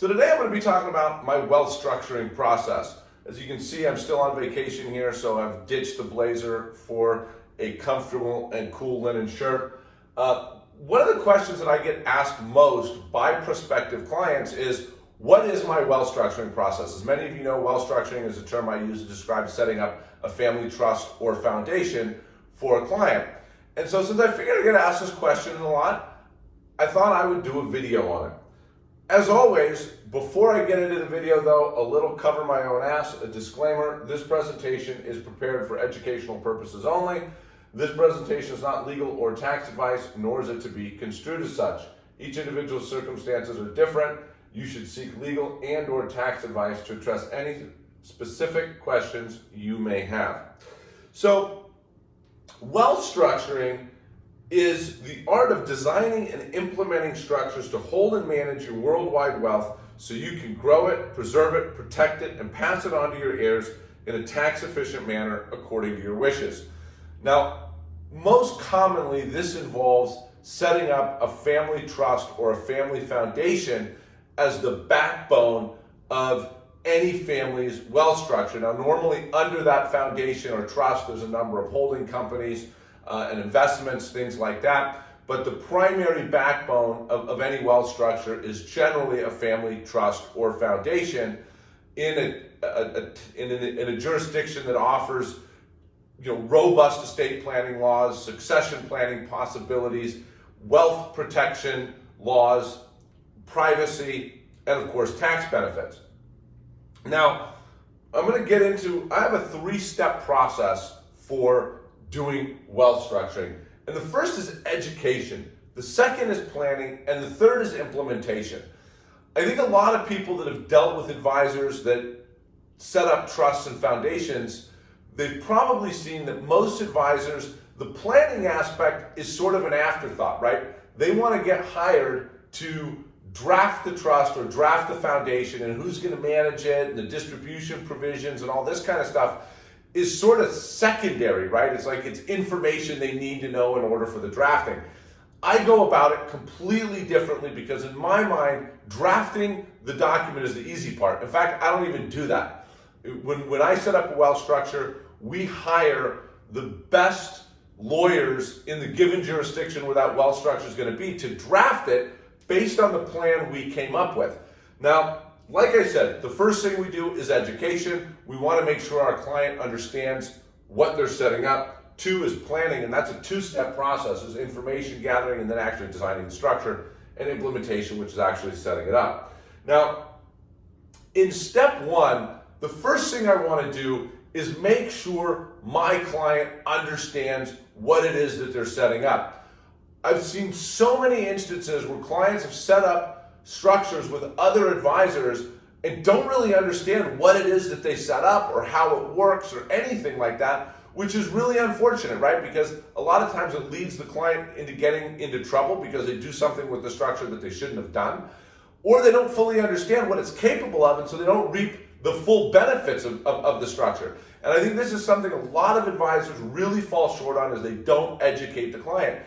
So today I'm going to be talking about my wealth structuring process. As you can see, I'm still on vacation here, so I've ditched the blazer for a comfortable and cool linen shirt. Uh, one of the questions that I get asked most by prospective clients is, what is my wealth structuring process? As many of you know, wealth structuring is a term I use to describe setting up a family trust or foundation for a client. And so since I figured I get asked this question a lot, I thought I would do a video on it. As always, before I get into the video though, a little cover my own ass, a disclaimer, this presentation is prepared for educational purposes only. This presentation is not legal or tax advice, nor is it to be construed as such. Each individual's circumstances are different. You should seek legal and or tax advice to address any specific questions you may have. So, wealth structuring is the art of designing and implementing structures to hold and manage your worldwide wealth so you can grow it, preserve it, protect it, and pass it on to your heirs in a tax efficient manner according to your wishes. Now, most commonly, this involves setting up a family trust or a family foundation as the backbone of any family's wealth structure. Now, normally under that foundation or trust, there's a number of holding companies, uh, and investments, things like that. But the primary backbone of, of any wealth structure is generally a family trust or foundation in a, a, a in, a, in a jurisdiction that offers you know, robust estate planning laws, succession planning possibilities, wealth protection laws, privacy, and of course tax benefits. Now, I'm going to get into, I have a three-step process for doing wealth structuring. And the first is education. The second is planning. And the third is implementation. I think a lot of people that have dealt with advisors that set up trusts and foundations, they've probably seen that most advisors, the planning aspect is sort of an afterthought, right? They want to get hired to draft the trust or draft the foundation and who's going to manage it and the distribution provisions and all this kind of stuff is sort of secondary, right? It's like it's information they need to know in order for the drafting. I go about it completely differently because in my mind, drafting the document is the easy part. In fact, I don't even do that. When, when I set up a well structure, we hire the best lawyers in the given jurisdiction where that well structure is going to be to draft it based on the plan we came up with. Now, like I said, the first thing we do is education. We want to make sure our client understands what they're setting up. Two is planning, and that's a two-step process, is information gathering and then actually designing the structure, and implementation, which is actually setting it up. Now, in step one, the first thing I want to do is make sure my client understands what it is that they're setting up. I've seen so many instances where clients have set up structures with other advisors and don't really understand what it is that they set up or how it works or anything like that, which is really unfortunate, right? Because a lot of times it leads the client into getting into trouble because they do something with the structure that they shouldn't have done, or they don't fully understand what it's capable of, and so they don't reap the full benefits of, of, of the structure. And I think this is something a lot of advisors really fall short on is they don't educate the client.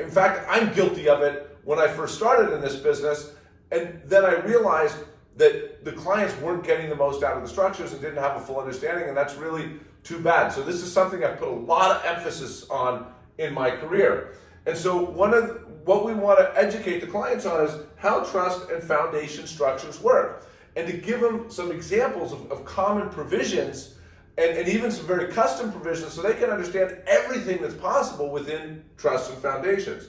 in fact, I'm guilty of it when I first started in this business and then I realized that the clients weren't getting the most out of the structures and didn't have a full understanding, and that's really too bad. So this is something I've put a lot of emphasis on in my career. And so one of what we want to educate the clients on is how trust and foundation structures work. And to give them some examples of, of common provisions and, and even some very custom provisions so they can understand everything that's possible within trusts and foundations.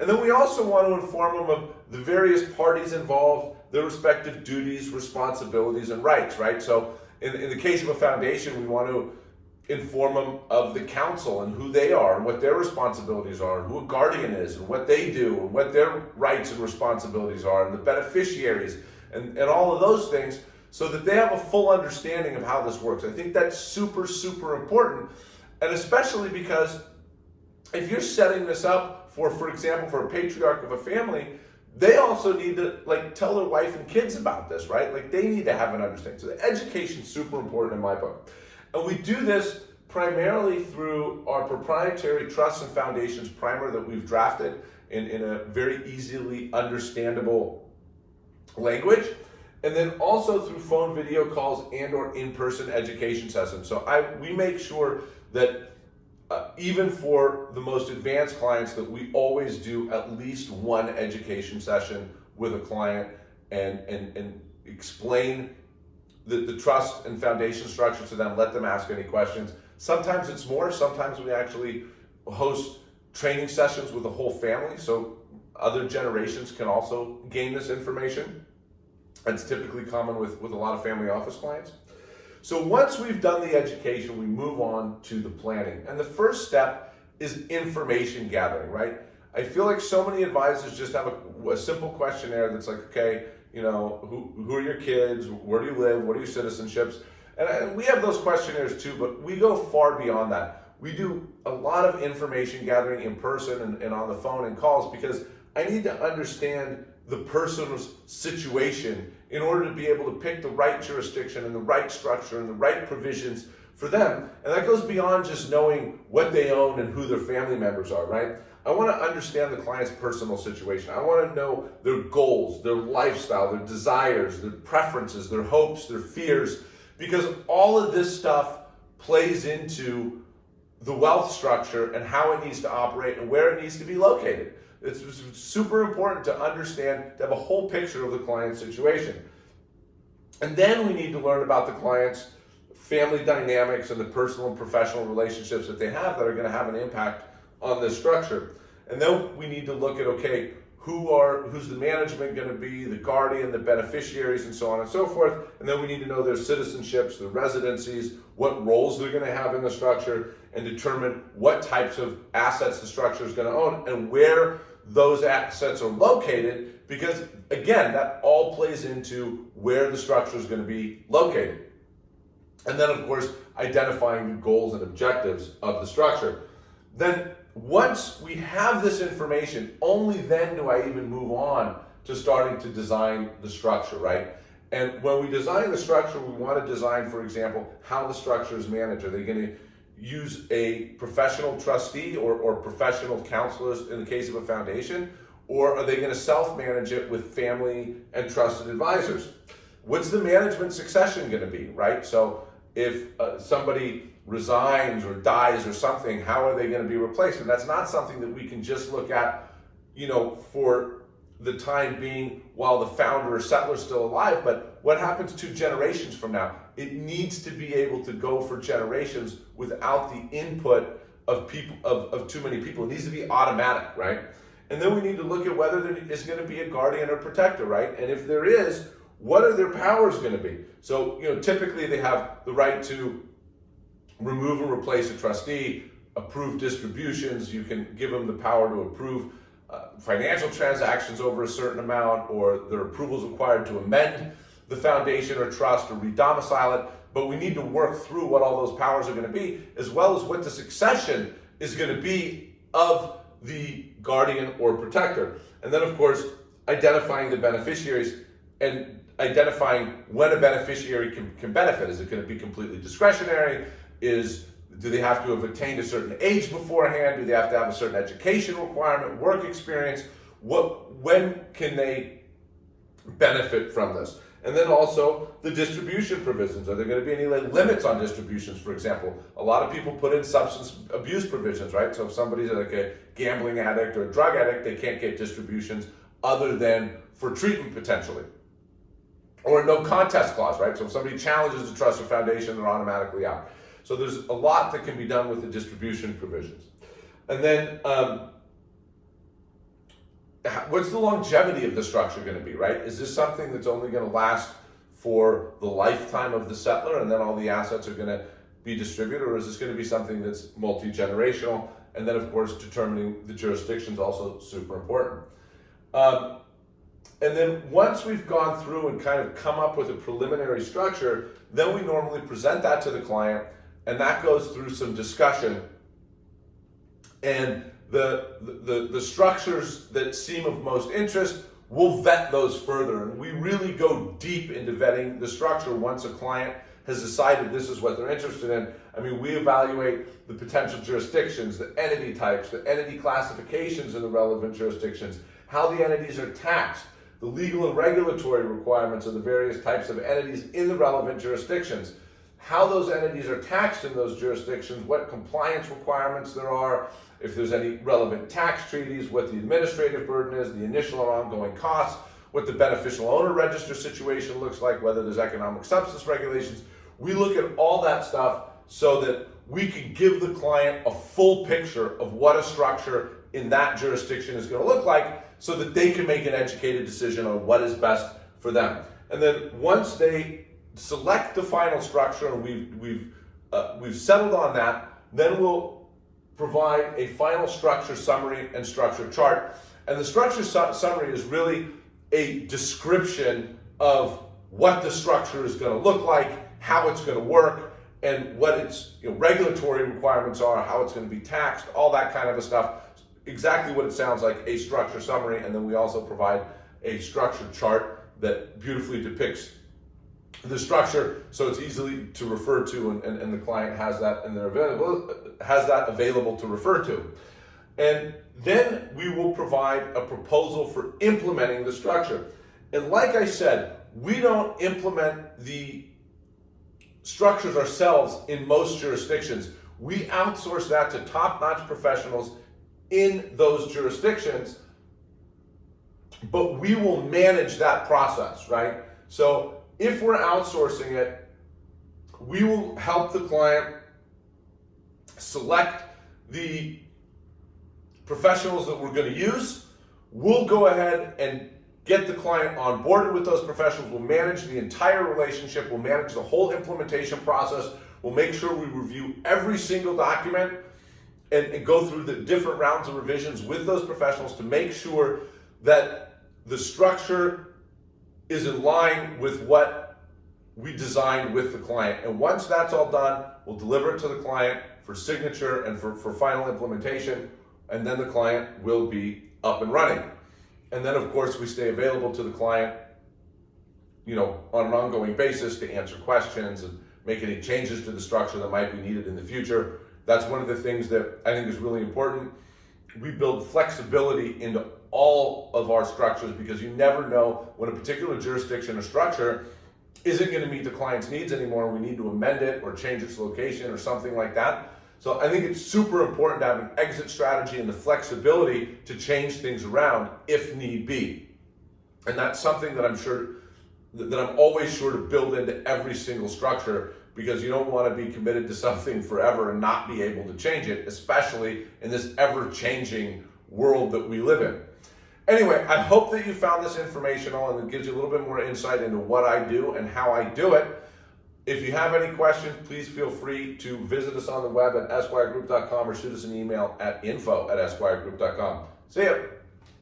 And then we also want to inform them of the various parties involved, their respective duties, responsibilities, and rights, right? So in, in the case of a foundation, we want to inform them of the council and who they are and what their responsibilities are and who a guardian is and what they do and what their rights and responsibilities are and the beneficiaries and, and all of those things so that they have a full understanding of how this works. I think that's super, super important. And especially because if you're setting this up for, for example, for a patriarch of a family, they also need to like tell their wife and kids about this, right? Like they need to have an understanding. So the education is super important in my book. And we do this primarily through our proprietary trusts and foundations primer that we've drafted in, in a very easily understandable language. and then also through phone video calls and or in-person education sessions. So I we make sure that uh, even for the most advanced clients that we always do at least one education session with a client and, and, and explain the, the trust and foundation structure to them, let them ask any questions. Sometimes it's more, sometimes we actually host training sessions with the whole family so other generations can also gain this information. That's typically common with, with a lot of family office clients. So once we've done the education, we move on to the planning. And the first step is information gathering, right? I feel like so many advisors just have a, a simple questionnaire that's like, okay, you know, who, who are your kids? Where do you live? What are your citizenships? And, and we have those questionnaires too, but we go far beyond that. We do a lot of information gathering in person and, and on the phone and calls because I need to understand the person's situation in order to be able to pick the right jurisdiction and the right structure and the right provisions for them. And that goes beyond just knowing what they own and who their family members are, right? I want to understand the client's personal situation. I want to know their goals, their lifestyle, their desires, their preferences, their hopes, their fears, because all of this stuff plays into the wealth structure and how it needs to operate and where it needs to be located. It's super important to understand, to have a whole picture of the client's situation. And then we need to learn about the client's family dynamics and the personal and professional relationships that they have that are going to have an impact on this structure. And then we need to look at, okay, who are who's the management going to be, the guardian, the beneficiaries, and so on and so forth. And then we need to know their citizenships, their residencies, what roles they're going to have in the structure, and determine what types of assets the structure is going to own and where those assets are located because again, that all plays into where the structure is going to be located. And then of course, identifying the goals and objectives of the structure. Then once we have this information, only then do I even move on to starting to design the structure, right? And when we design the structure, we want to design, for example, how the structure is managed. Are they going to use a professional trustee or, or professional counselors in the case of a foundation? Or are they going to self-manage it with family and trusted advisors? What's the management succession going to be, right? So if uh, somebody resigns or dies or something, how are they going to be replaced? And that's not something that we can just look at, you know, for the time being while the founder or settlor is still alive, but what happens two generations from now? It needs to be able to go for generations without the input of people of, of too many people. It needs to be automatic, right? And then we need to look at whether there is going to be a guardian or protector, right? And if there is, what are their powers going to be? So, you know, typically they have the right to remove and replace a trustee, approve distributions. You can give them the power to approve financial transactions over a certain amount or their approvals required to amend the foundation or trust or redomicile it. But we need to work through what all those powers are going to be, as well as what the succession is going to be of the guardian or protector. And then, of course, identifying the beneficiaries and identifying when a beneficiary can, can benefit. Is it going to be completely discretionary? Is do they have to have attained a certain age beforehand? Do they have to have a certain education requirement, work experience? What, when can they benefit from this? And then also the distribution provisions. Are there going to be any limits on distributions, for example? A lot of people put in substance abuse provisions, right? So if somebody's like a gambling addict or a drug addict, they can't get distributions other than for treatment potentially. Or no contest clause, right? So if somebody challenges the trust or foundation, they're automatically out. So there's a lot that can be done with the distribution provisions. And then um, what's the longevity of the structure going to be, right? Is this something that's only going to last for the lifetime of the settlor and then all the assets are going to be distributed or is this going to be something that's multi-generational? And then of course, determining the jurisdiction is also super important. Um, and then once we've gone through and kind of come up with a preliminary structure, then we normally present that to the client and that goes through some discussion. And the, the, the structures that seem of most interest, we'll vet those further. And we really go deep into vetting the structure once a client has decided this is what they're interested in. I mean, we evaluate the potential jurisdictions, the entity types, the entity classifications in the relevant jurisdictions, how the entities are taxed, the legal and regulatory requirements of the various types of entities in the relevant jurisdictions, how those entities are taxed in those jurisdictions, what compliance requirements there are, if there's any relevant tax treaties, what the administrative burden is, the initial and ongoing costs, what the beneficial owner register situation looks like, whether there's economic substance regulations. We look at all that stuff so that we can give the client a full picture of what a structure in that jurisdiction is going to look like so that they can make an educated decision on what is best for them. And then once they select the final structure we've, we've, uh, we've settled on that, then we'll provide a final structure summary and structure chart. And the structure su summary is really a description of what the structure is going to look like, how it's going to work, and what its you know, regulatory requirements are, how it's going to be taxed, all that kind of a stuff. Exactly what it sounds like, a structure summary, and then we also provide a structure chart that beautifully depicts the structure so it's easily to refer to and, and, and the client has that and they're available has that available to refer to. And then we will provide a proposal for implementing the structure. And like I said, we don't implement the structures ourselves in most jurisdictions. We outsource that to top-notch professionals in those jurisdictions, but we will manage that process, right? So if we're outsourcing it, we will help the client select the professionals that we're going to use. We'll go ahead and get the client on board with those professionals. We'll manage the entire relationship. We'll manage the whole implementation process. We'll make sure we review every single document and, and, go through the different rounds of revisions with those professionals to make sure that the structure is in line with what we designed with the client. And once that's all done, we'll deliver it to the client for signature and for, for final implementation, and then the client will be up and running. And then of course we stay available to the client, you know, on an ongoing basis to answer questions and make any changes to the structure that might be needed in the future. That's one of the things that I think is really important. We build flexibility into all of our structures because you never know when a particular jurisdiction or structure isn't going to meet the client's needs anymore. We need to amend it or change its location or something like that. So I think it's super important to have an exit strategy and the flexibility to change things around if need be. And that's something that I'm sure that I'm always sure to build into every single structure because you don't want to be committed to something forever and not be able to change it, especially in this ever-changing world that we live in. Anyway, I hope that you found this informational and it gives you a little bit more insight into what I do and how I do it. If you have any questions, please feel free to visit us on the web at esquiregroup.com or shoot us an email at info at esquiregroup.com. See ya.